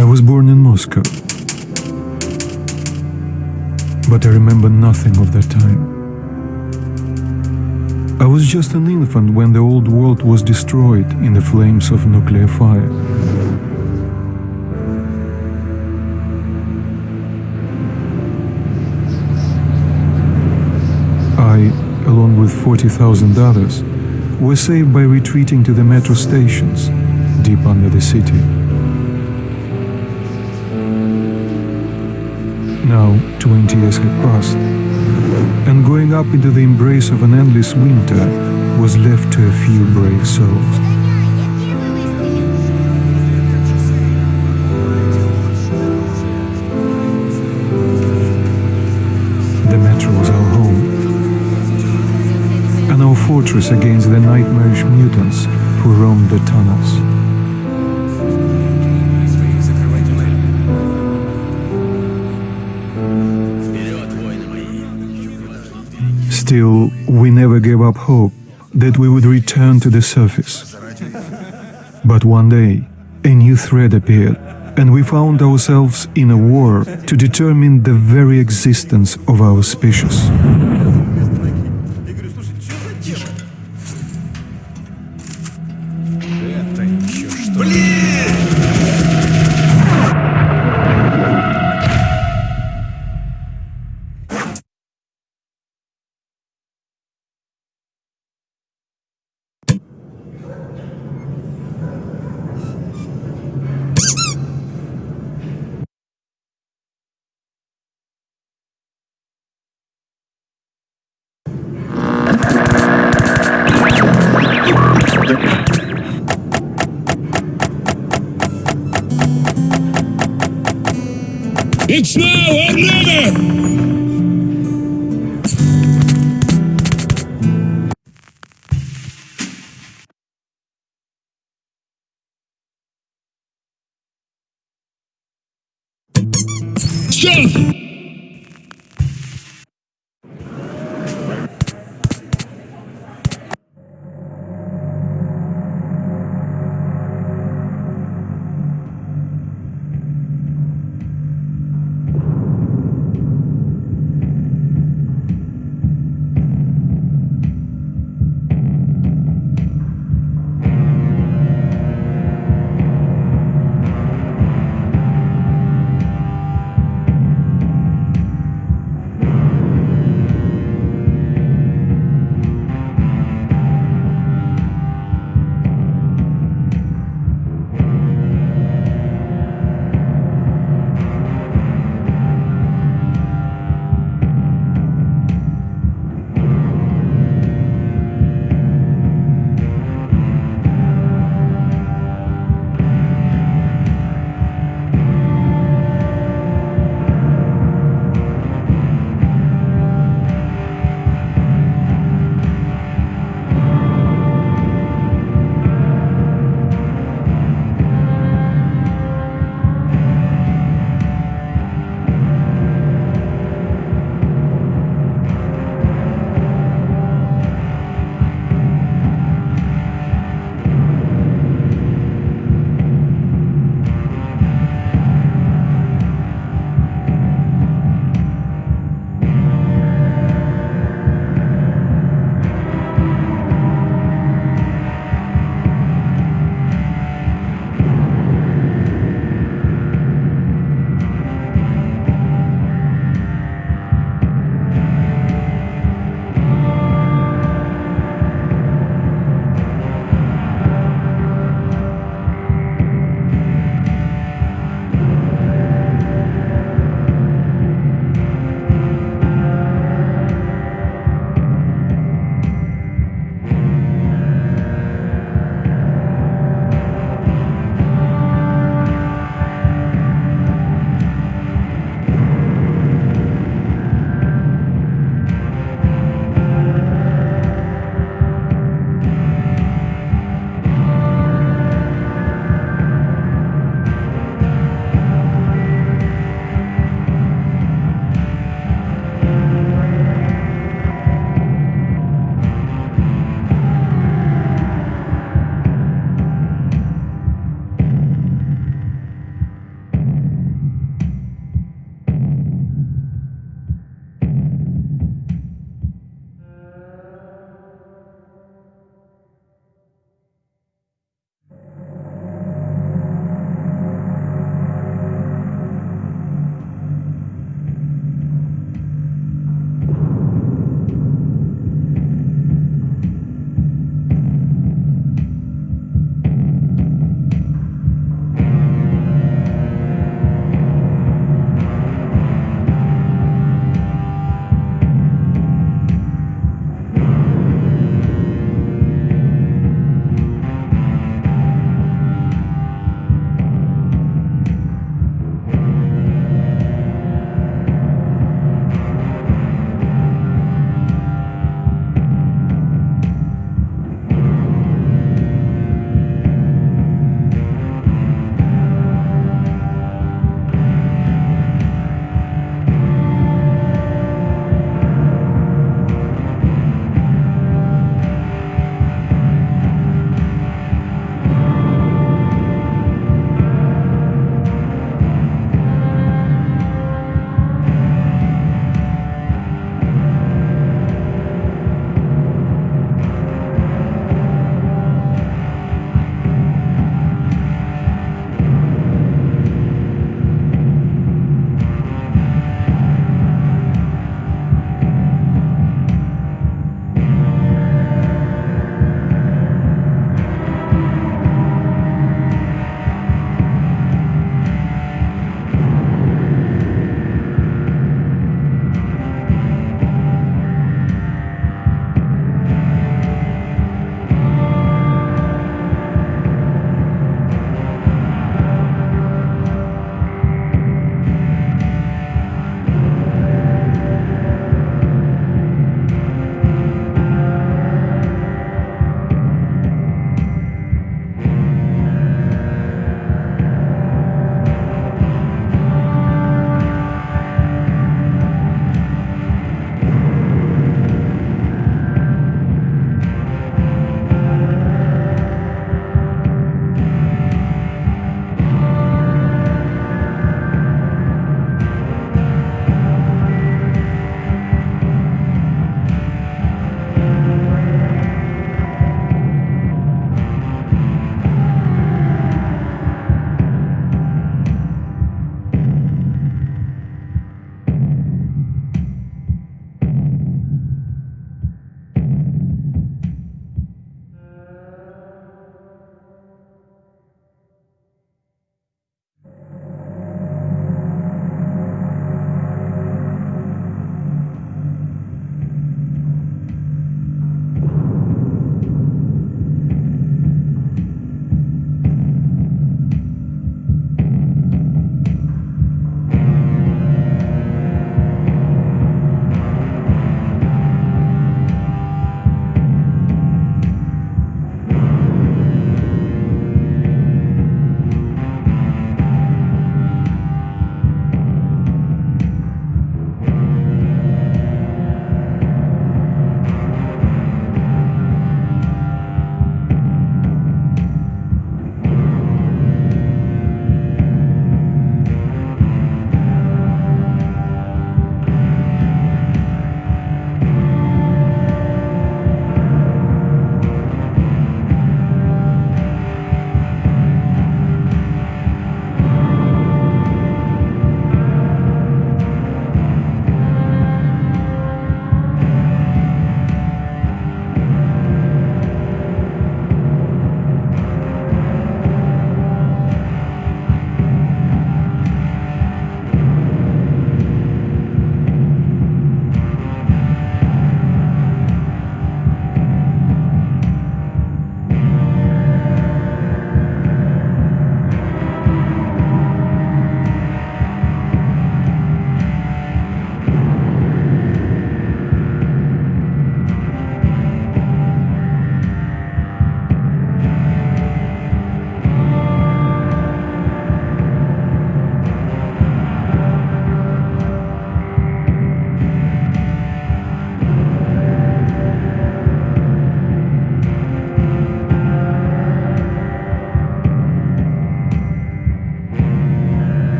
I was born in Moscow. But I remember nothing of that time. I was just an infant when the old world was destroyed in the flames of nuclear fire. I, along with 40,000 others, were saved by retreating to the metro stations deep under the city. Now, 20 years had passed, and going up into the embrace of an endless winter was left to a few brave souls. The metro was our home, and our fortress against the nightmarish mutants who roamed the tunnels. Still, we never gave up hope that we would return to the surface. But one day, a new threat appeared, and we found ourselves in a war to determine the very existence of our species. It's now or never!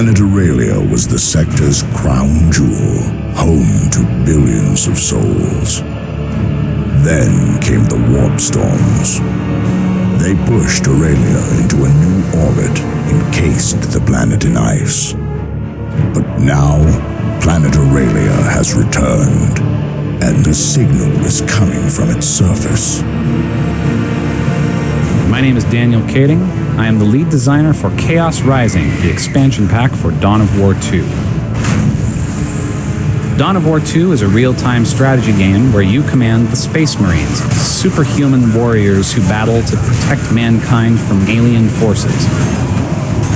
Planet Aurelia was the sector's crown jewel, home to billions of souls. Then came the warp storms. They pushed Aurelia into a new orbit, encased the planet in ice. But now, planet Aurelia has returned, and a signal is coming from its surface. My name is Daniel Kading. I am the lead designer for Chaos Rising, the expansion pack for Dawn of War 2. Dawn of War 2 is a real time strategy game where you command the Space Marines, superhuman warriors who battle to protect mankind from alien forces.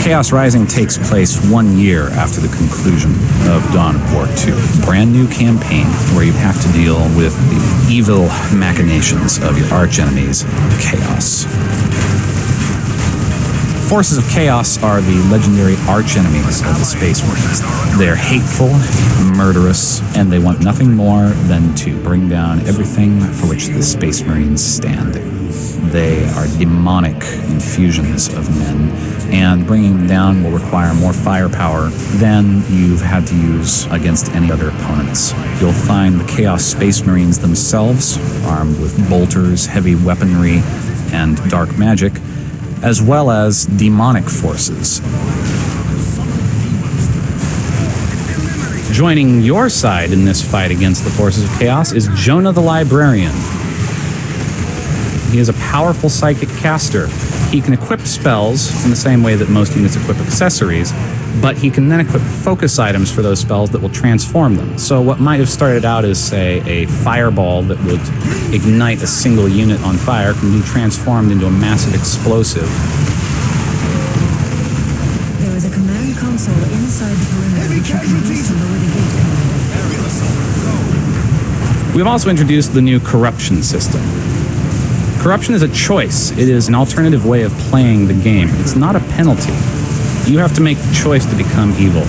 Chaos Rising takes place one year after the conclusion of Dawn of War 2, a brand new campaign where you have to deal with the evil machinations of your archenemies, Chaos. Forces of Chaos are the legendary archenemies of the Space Marines. They're hateful, murderous, and they want nothing more than to bring down everything for which the Space Marines stand. They are demonic infusions of men, and bringing them down will require more firepower than you've had to use against any other opponents. You'll find the Chaos Space Marines themselves, armed with bolters, heavy weaponry, and dark magic, as well as demonic forces. Joining your side in this fight against the forces of chaos is Jonah the Librarian. He is a powerful psychic caster. He can equip spells in the same way that most units equip accessories, but he can then equip focus items for those spells that will transform them. So, what might have started out as, say, a fireball that would ignite a single unit on fire can be transformed into a massive explosive. There is a command console inside the perimeter which you can use to lower the gate commander. We've also introduced the new corruption system. Corruption is a choice, it is an alternative way of playing the game. It's not a penalty. You have to make the choice to become evil.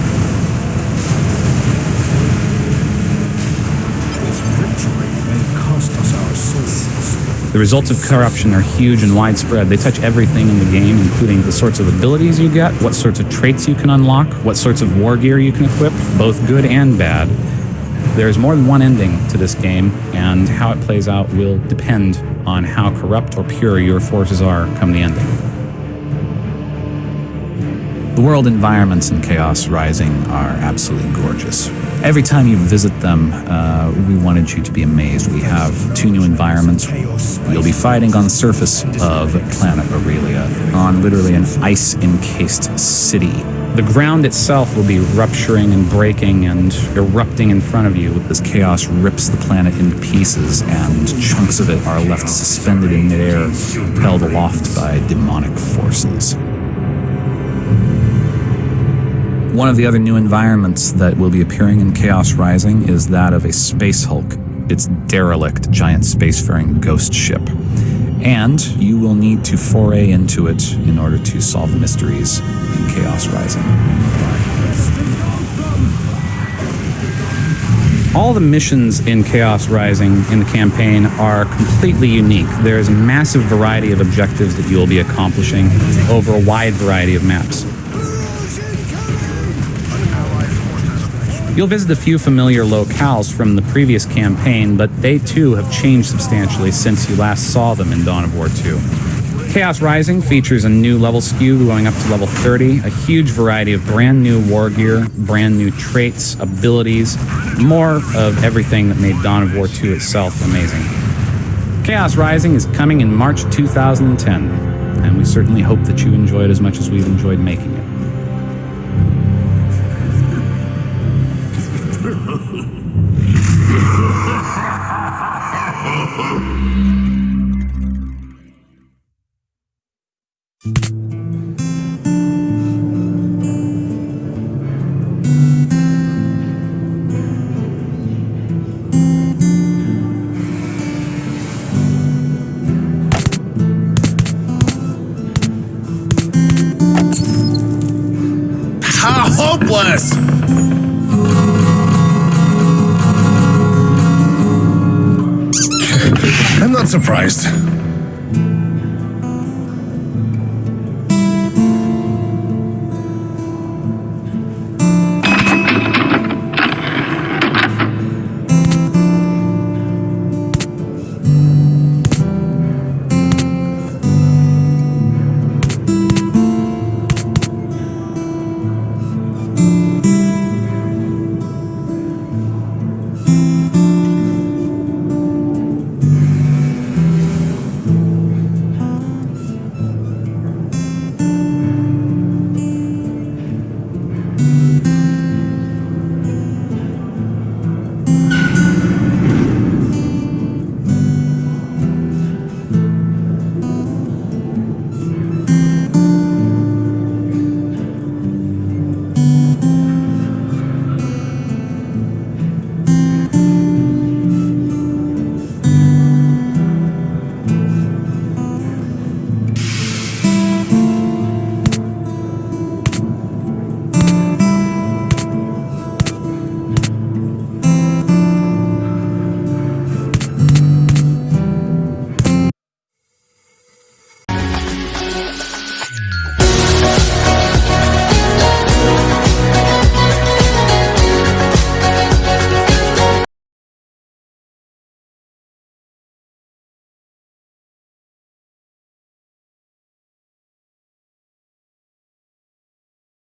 The results of corruption are huge and widespread. They touch everything in the game, including the sorts of abilities you get, what sorts of traits you can unlock, what sorts of war gear you can equip, both good and bad. There is more than one ending to this game, and how it plays out will depend on how corrupt or pure your forces are come the ending. The world environments in Chaos Rising are absolutely gorgeous. Every time you visit them, uh, we wanted you to be amazed. We have two new environments. You'll be fighting on the surface of planet Aurelia, on literally an ice encased city. The ground itself will be rupturing and breaking and erupting in front of you. This chaos rips the planet into pieces, and chunks of it are left suspended in midair, held aloft by demonic forces. One of the other new environments that will be appearing in Chaos Rising is that of a Space Hulk. It's derelict giant spacefaring ghost ship. And you will need to foray into it in order to solve the mysteries in Chaos Rising. All the missions in Chaos Rising in the campaign are completely unique. There is a massive variety of objectives that you will be accomplishing over a wide variety of maps. You'll visit a few familiar locales from the previous campaign, but they too have changed substantially since you last saw them in Dawn of War 2. Chaos Rising features a new level skew going up to level 30, a huge variety of brand new war gear, brand new traits, abilities, more of everything that made Dawn of War 2 itself amazing. Chaos Rising is coming in March 2010, and we certainly hope that you enjoy it as much as we've enjoyed making it. Hurry!